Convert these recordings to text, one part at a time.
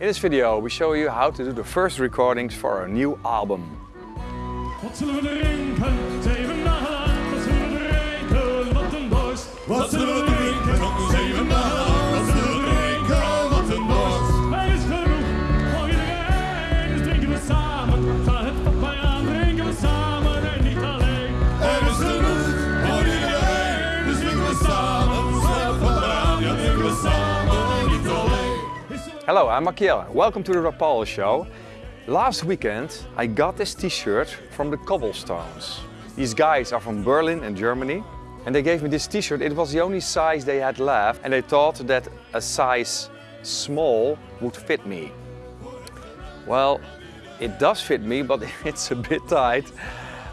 In this video we show you how to do the first recordings for our new album. Hello, I'm Makiela. Welcome to the Rapalje Show. Last weekend I got this t-shirt from the Cobblestones. These guys are from Berlin in Germany and they gave me this t-shirt. It was the only size they had left and they thought that a size small would fit me. Well, it does fit me, but it's a bit tight.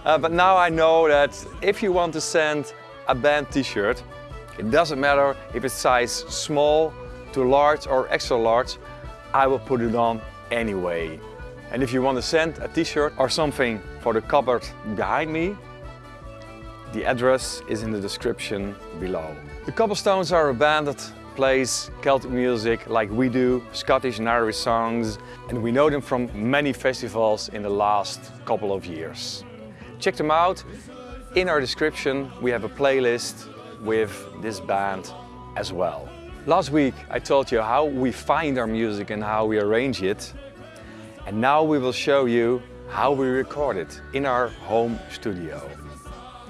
Uh, but now I know that if you want to send a band t-shirt, it doesn't matter if it's size small to large or extra large, I will put it on anyway. And if you want to send a t-shirt or something for the cupboard behind me, the address is in the description below. The Cobblestones are a band that plays Celtic music like we do, Scottish and Irish songs, and we know them from many festivals in the last couple of years. Check them out. In our description we have a playlist with this band as well. Last week I told you how we find our music and how we arrange it. And now we will show you how we record it in our home studio.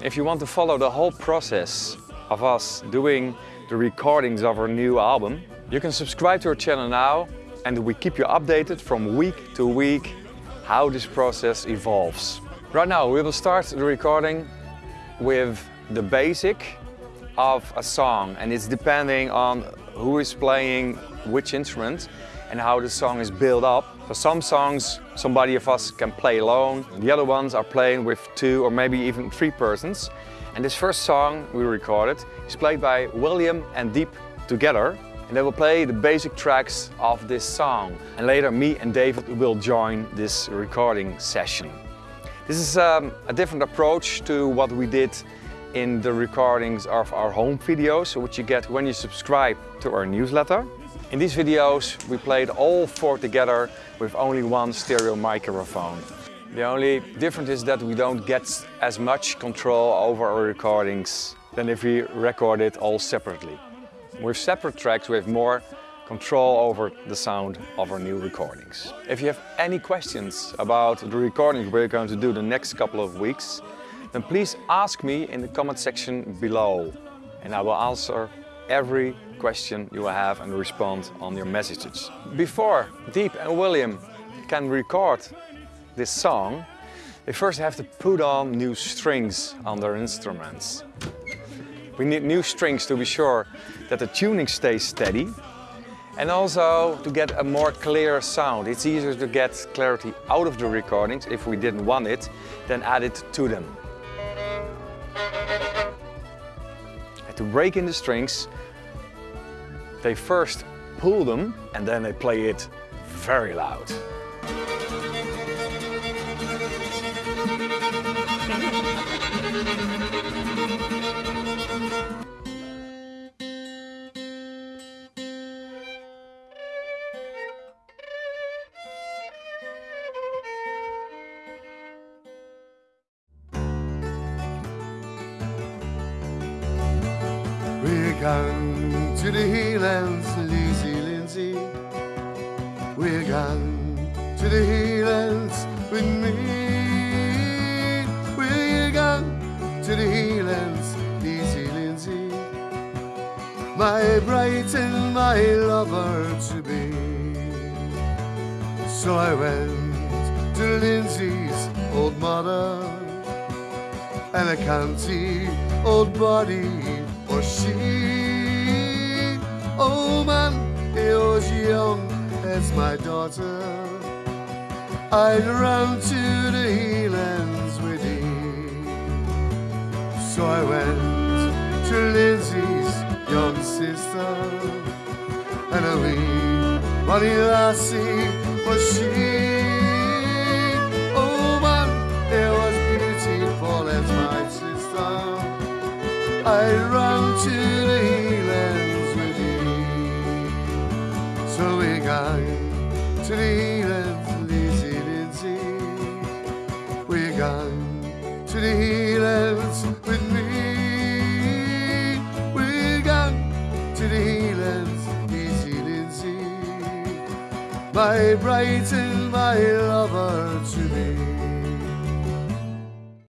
If you want to follow the whole process of us doing the recordings of our new album, you can subscribe to our channel now and we keep you updated from week to week how this process evolves. Right now we will start the recording with the basic of a song and it's depending on who is playing which instrument and how the song is built up. For some songs, somebody of us can play alone. The other ones are playing with two or maybe even three persons. And this first song we recorded is played by William and Dieb together. And they will play the basic tracks of this song. And later me and David will join this recording session. This is um, a different approach to what we did in the recordings of our home videos, which you get when you subscribe to our newsletter. In these videos we played all four together with only one stereo microphone. The only difference is that we don't get as much control over our recordings than if we record it all separately. With separate tracks we have more control over the sound of our new recordings. If you have any questions about the recordings we're going to do the next couple of weeks, then please ask me in the comment section below and I will answer every question you have and respond on your messages. Before Dieb and William can record this song, they first have to put on new strings on their instruments. We need new strings to be sure that the tuning stays steady and also to get a more clear sound. It's easier to get clarity out of the recordings if we didn't want it than add it to them. And to break in the strings, they first pull them and then they play it very loud. Going to the Highlands, Lizzie Lindsay. We're going to the Highlands with me. We're going to the Highlands, Lizzie Lindsay. My bride and my lover to be. So I went to Lindsay's old mother and a county old body was she. Oh man, he was young as my daughter. I'd run to the Highlands with him. So I went to Lindsay's young sister, and a wee bonny lassie was she. Oh man, it was beautiful as my sister. I run to the heathens, Lizzie Lindsay. We're gone to the heathens with me. To the heathens, Lizzie Lindsay. My bright and my lover to me.